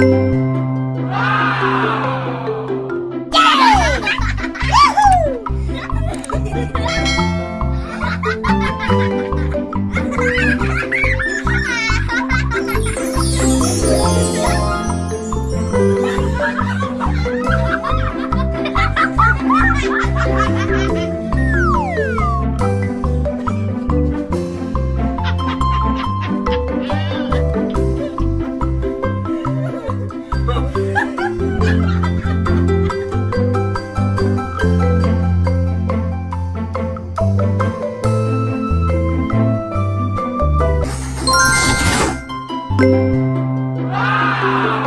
Yeah! Ha ha ha!